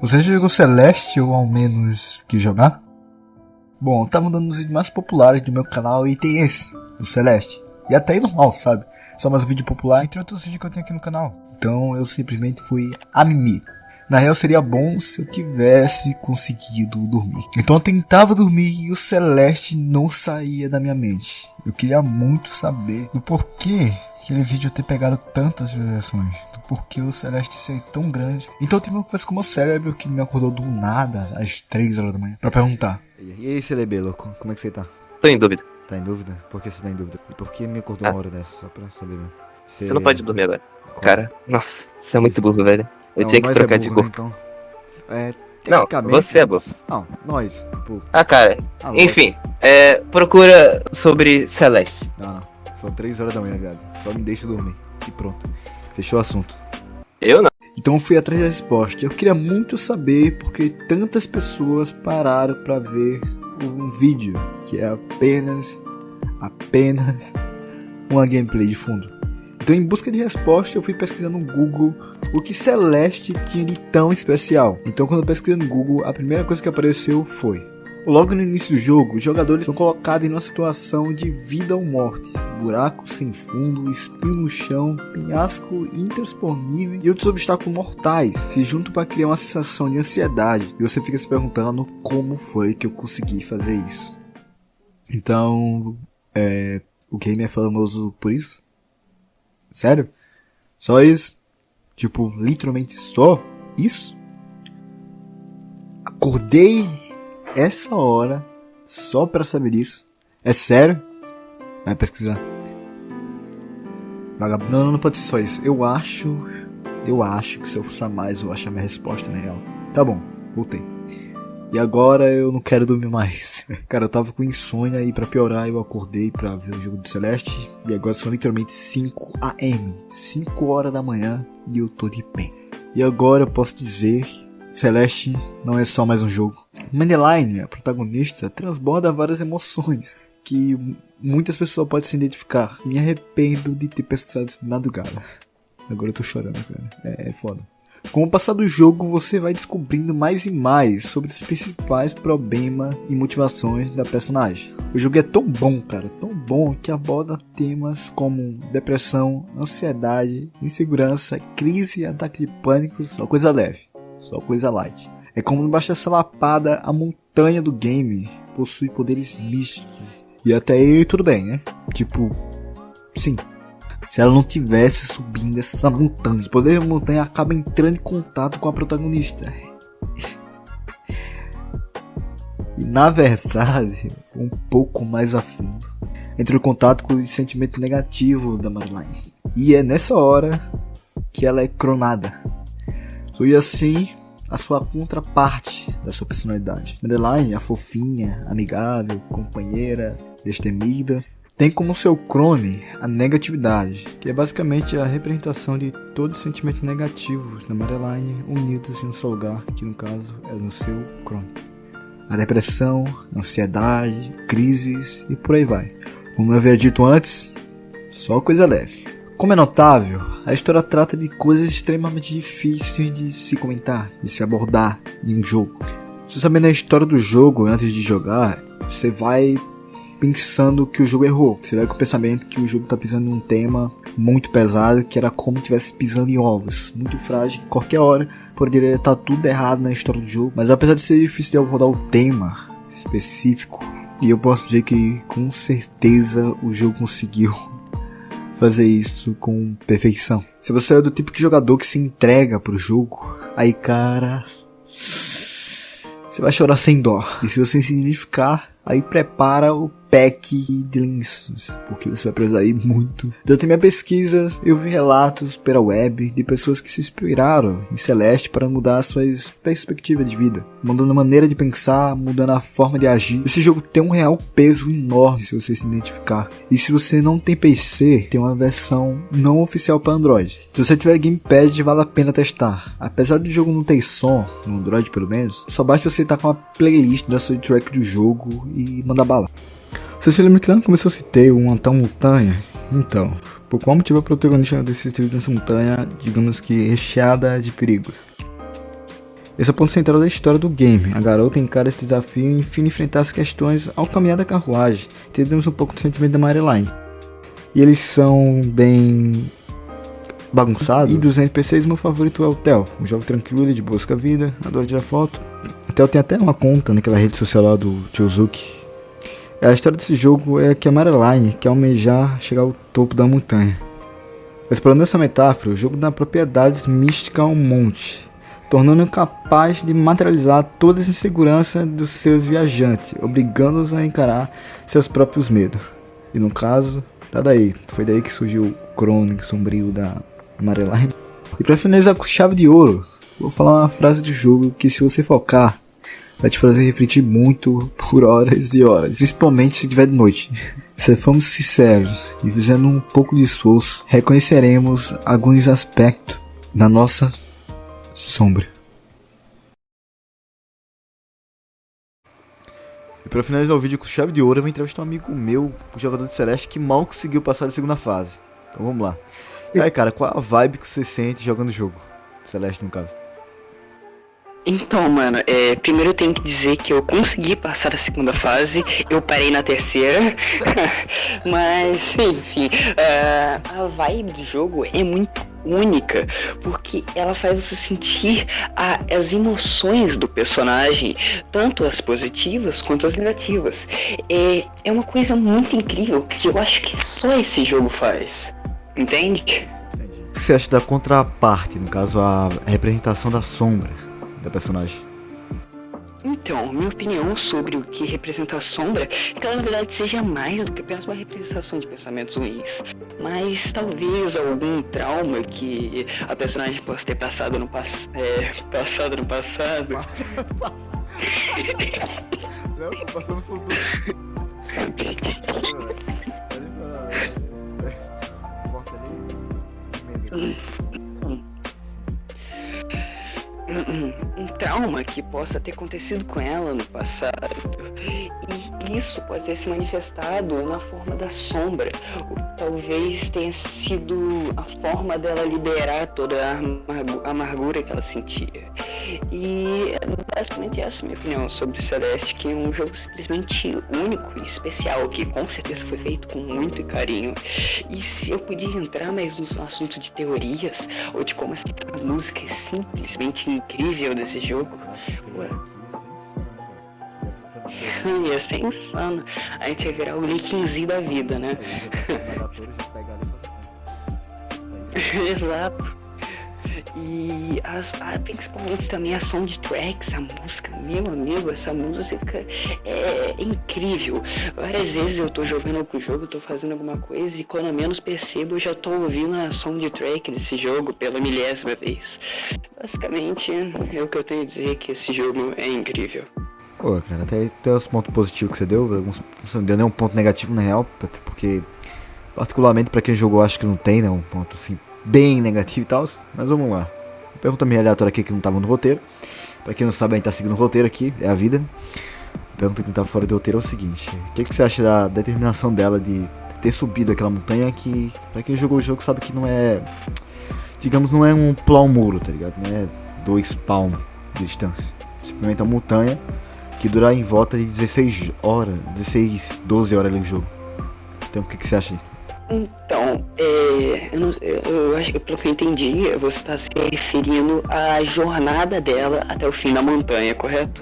Você já jogou Celeste ou ao menos que jogar? Bom, tá mudando os vídeos mais populares do meu canal e tem esse, o Celeste. E até é normal, sabe? Só mais um vídeo popular entre outros vídeos que eu tenho aqui no canal. Então eu simplesmente fui a mimir. Na real seria bom se eu tivesse conseguido dormir. Então eu tentava dormir e o Celeste não saía da minha mente. Eu queria muito saber o porquê aquele vídeo ter pegado tantas visualizações. Do porquê o Celeste ser tão grande. Então eu tive uma conversa com o meu cérebro que me acordou do nada às 3 horas da manhã pra perguntar. E aí, CLB, louco, como é que você tá? Tô em dúvida. Tá em dúvida? Por que você tá em dúvida? E por que me acordou Ah. uma hora dessa? Só pra saber mesmo. Você não pode dormir agora. Qual? Cara, nossa, você é muito burro, velho. Eu Não, tinha que nós trocar é de burro, corpo. né, então. É, Não, você é burro. Não, nós, tipo... Ah, cara, ah, enfim, é, procura sobre Celeste. Não, não. São 3 horas da manhã, viado. Só me deixa dormir. E pronto. Fechou o assunto. Eu não. Então eu fui atrás da resposta. Eu queria muito saber porque tantas pessoas pararam pra ver um vídeo que é apenas, apenas uma gameplay de fundo. Então em busca de resposta eu fui pesquisando no Google o que Celeste tinha de tão especial. Então quando eu pesquisei no Google, a primeira coisa que apareceu foi Logo no início do jogo, os jogadores são colocados em uma situação de vida ou morte. Buraco sem fundo, espinho no chão, penhasco intransponível e outros obstáculos mortais se juntam para criar uma sensação de ansiedade. E você fica se perguntando como foi que eu consegui fazer isso. Então, é, o game é famoso por isso? Sério? Só isso? Tipo, literalmente só isso? Acordei essa hora só pra saber disso. É sério? Vai pesquisar. Vagabundo. Não, não pode ser só isso. Eu acho. Eu acho que se eu forçar mais, eu acho a minha resposta na real. Tá bom, voltei. E agora eu não quero dormir mais. Cara, eu tava com insônia e pra piorar eu acordei pra ver o jogo do Celeste. E agora são literalmente 5 am. 5 horas da manhã e eu tô de pé. E agora eu posso dizer Celeste não é só mais um jogo. Madeline, a protagonista, transborda várias emoções que muitas pessoas podem se identificar. Me arrependo de ter pesquisado isso de madrugada. Agora eu tô chorando, cara. É, é foda. Com o passar do jogo, você vai descobrindo mais e mais sobre os principais problemas e motivações da personagem. O jogo é tão bom, cara, tão bom que aborda temas como depressão, ansiedade, insegurança, crise, ataque de pânico, só coisa leve, só coisa light. É como não basta essa lapada, a montanha do game possui poderes místicos. E até aí tudo bem, né? Tipo, sim, se ela não tivesse subindo essa montanha, os poderes da montanha acabam entrando em contato com a protagonista. E na verdade, um pouco mais a fundo. Entra em contato com o sentimento negativo da Madeline. E é nessa hora que ela é cronada. Foi assim a sua contraparte da sua personalidade. Madeline, a fofinha, amigável, companheira, destemida, tem como seu crone a negatividade, que é basicamente a representação de todos os sentimentos negativos da Madeline unidos em um só lugar, que no caso é no seu crone. A depressão, ansiedade, crises e por aí vai. Como eu havia dito antes, só coisa leve. Como é notável, a história trata de coisas extremamente difíceis de se comentar, de se abordar em um jogo. Você sabendo a história do jogo antes de jogar, você vai pensando que o jogo errou. Você vai com o pensamento que o jogo tá pisando em um tema muito pesado, que era como estivesse pisando em ovos. Muito frágil, que qualquer hora poderia estar tudo errado na história do jogo. Mas apesar de ser difícil de abordar o tema específico, e eu posso dizer que com certeza o jogo conseguiu fazer isso com perfeição. Se você é do tipo de jogador que se entrega pro jogo, aí cara, você vai chorar sem dó. E se você se identificar, aí prepara o pack de lenços, porque você vai precisar ir muito. Durante minha pesquisa, eu vi relatos pela web de pessoas que se inspiraram em Celeste para mudar suas perspectivas de vida, mudando a maneira de pensar, mudando a forma de agir. Esse jogo tem um real peso enorme se você se identificar. E se você não tem PC, tem uma versão não oficial para Android. Se você tiver Gamepad, vale a pena testar. Apesar do jogo não ter som, no Android pelo menos, só basta você estar com a playlist da soundtrack do jogo e mandar bala. Você se lembra que lá no começo eu citei uma tal montanha? Então, por qual motivo a protagonista desse estilo dessa montanha, digamos que recheada de perigos? Esse é o ponto central da história do game. A garota encara esse desafio e enfim enfrentar as questões ao caminhar da carruagem. Entendemos um pouco do sentimento da Maryline. E eles são bem bagunçados. E dos NPCs, meu favorito é o Theo. Um jovem tranquilo, de busca vida, adora tirar foto. O Theo tem até uma conta naquela rede social lá do Tiozuki. A história desse jogo é que a Maryline quer almejar chegar ao topo da montanha. Explorando essa metáfora, o jogo dá propriedades místicas ao monte, tornando-o capaz de materializar todas as inseguranças dos seus viajantes, obrigando-os a encarar seus próprios medos. E no caso, tá daí, foi daí que surgiu o crônico sombrio da Maryline. E para finalizar com chave de ouro, vou falar uma frase do jogo que se você focar, vai te fazer refletir muito por horas e horas, principalmente se tiver de noite. Se formos sinceros e fizendo um pouco de esforço, reconheceremos alguns aspectos da nossa sombra. E para finalizar o vídeo com chave de ouro, eu vou entrevistar um amigo meu, o jogador de Celeste, que mal conseguiu passar da segunda fase. Então vamos lá. E aí, cara, qual a vibe que você sente jogando o jogo? Celeste, no caso. Então, mano, é, primeiro eu tenho que dizer que eu consegui passar a segunda fase, eu parei na terceira, mas enfim, uh, a vibe do jogo é muito única, porque ela faz você sentir a, as emoções do personagem, tanto as positivas quanto as negativas. É, é uma coisa muito incrível que eu acho que só esse jogo faz, entende? O que você acha da contraparte, no caso a representação da sombra? Da personagem? Então, minha opinião sobre o que representa a sombra é que ela na verdade seja mais do que apenas uma representação de pensamentos ruins. Mas talvez algum trauma que a personagem possa ter passado no, pass é, passado no passado. Não, tô passando futuro. trauma que possa ter acontecido com ela no passado. E isso pode ter se manifestado na forma da sombra. Talvez tenha sido a forma dela liberar toda a amargura que ela sentia. E basicamente essa é a minha opinião sobre Celeste, que é um jogo simplesmente único e especial, que com certeza foi feito com muito carinho. E se eu podia entrar mais no assunto de teorias, ou de como essa música é simplesmente incrível desse jogo, ué, ia ser insano. A gente ia virar o Linkzinho da vida, né? Exato. E as, a, principalmente também a soundtracks, a música, meu amigo, essa música é incrível. Várias vezes eu tô jogando algum jogo, tô fazendo alguma coisa e quando eu menos percebo eu já tô ouvindo a soundtrack desse jogo pela milésima vez. Basicamente é o que eu tenho a dizer que esse jogo é incrível. Pô, cara, até, até os pontos positivos que você deu, alguns, você não deu nenhum ponto negativo na real, porque particularmente para quem jogou acho que não tem, né, um ponto assim bem negativo e tal, mas vamos lá. Pergunta meio aleatória aqui que não estava no roteiro. Pra quem não sabe, a gente tá seguindo o roteiro aqui, é a vida. Pergunta que não tá fora do roteiro é o seguinte: O que, que você acha da determinação dela de ter subido aquela montanha que, pra quem jogou o jogo, sabe que não é. Digamos, não é um plau muro, tá ligado? Não é dois palmos de distância. Simplesmente uma montanha que dura em volta de 16 horas, 16, 12 horas ali no jogo. Então, o que, que você acha? Então, é, eu, não, eu, acho que pelo que eu entendi, você está se referindo à jornada dela até o fim da montanha, correto?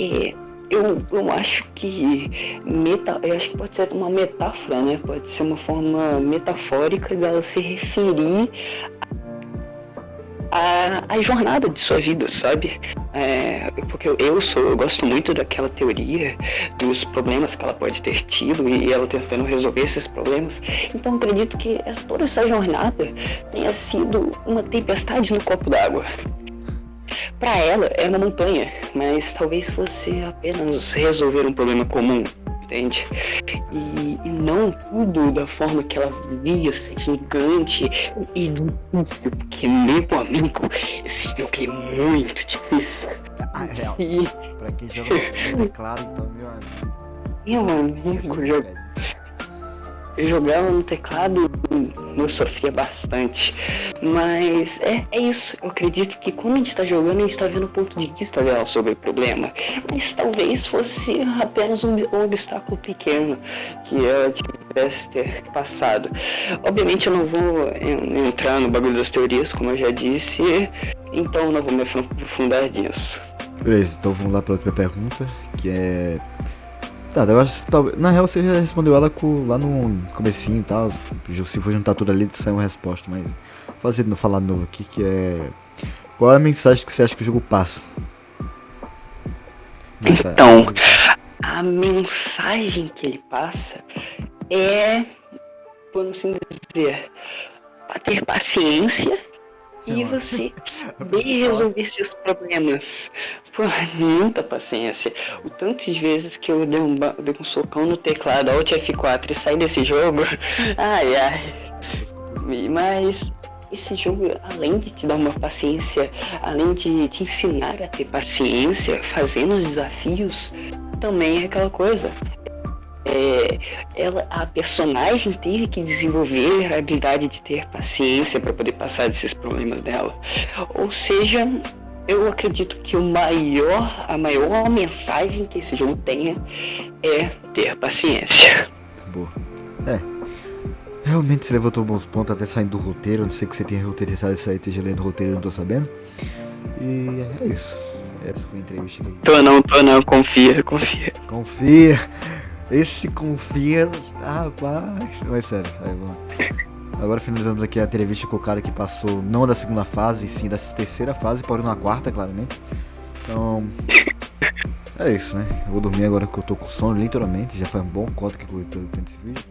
É, eu, eu acho que meta, eu acho que pode ser uma metáfora, né? Pode ser uma forma metafórica dela se referir a, a jornada de sua vida, sabe? É, porque eu sou, eu gosto muito daquela teoria dos problemas que ela pode ter tido e ela tentando resolver esses problemas. Então acredito que essa, toda essa jornada tenha sido uma tempestade no copo d'água. Para ela é uma montanha, mas talvez fosse apenas resolver um problema comum entende? E, e, não tudo da forma que ela via, ser gigante e difícil, porque meu amigo, esse jogo é muito difícil. Ah, é. E... Pra quem joga no teclado, então, meu amigo. Meu amigo, eu, eu jogava no teclado eu sofria bastante. Mas é, é isso. Eu acredito que quando a gente está jogando, a gente está vendo o ponto de vista dela sobre o problema. Mas talvez fosse apenas um, um obstáculo pequeno que ela tivesse ter passado. Obviamente eu não vou entrar no bagulho das teorias, como eu já disse, então não vou me aprofundar nisso. Beleza, então vamos lá para outra pergunta, que é Tá, eu acho que talvez. Na real você já respondeu ela com, lá no comecinho e tal. Se for juntar tudo ali, sai uma resposta, mas. Fazer no falar novo aqui que é. Qual é a mensagem que você acha que o jogo passa? Então, a mensagem que ele passa é. Vamos assim dizer. Ter paciência e você saber resolver seus problemas. Pô, muita paciência. O tanto de vezes que eu dei um, dei um socão no teclado Alt F4 e saí desse jogo. Ai ai. Mas esse jogo, além de te dar uma paciência, além de te ensinar a ter paciência, fazendo os desafios, também é aquela coisa é, ela, a personagem teve que desenvolver a habilidade de ter paciência para poder passar desses problemas dela. Ou seja, eu acredito que o maior, a maior mensagem que esse jogo tenha é ter paciência. Boa. É. Realmente você levantou bons pontos até saindo do roteiro. Não sei que você tenha roteirizado isso aí, esteja lendo o roteiro, eu não tô sabendo. E é isso. Essa foi a entrevista. Tô não, tô não, confia, confia. Confia. Esse confia. Rapaz. Mas sério, aí vamos. Agora finalizamos aqui a entrevista com o cara que passou não da segunda fase, sim da terceira fase, porém na quarta, claramente. Então. É isso, né? Eu vou dormir agora que eu tô com sono, literalmente. Já foi um bom cota que eu tô tendo esse vídeo.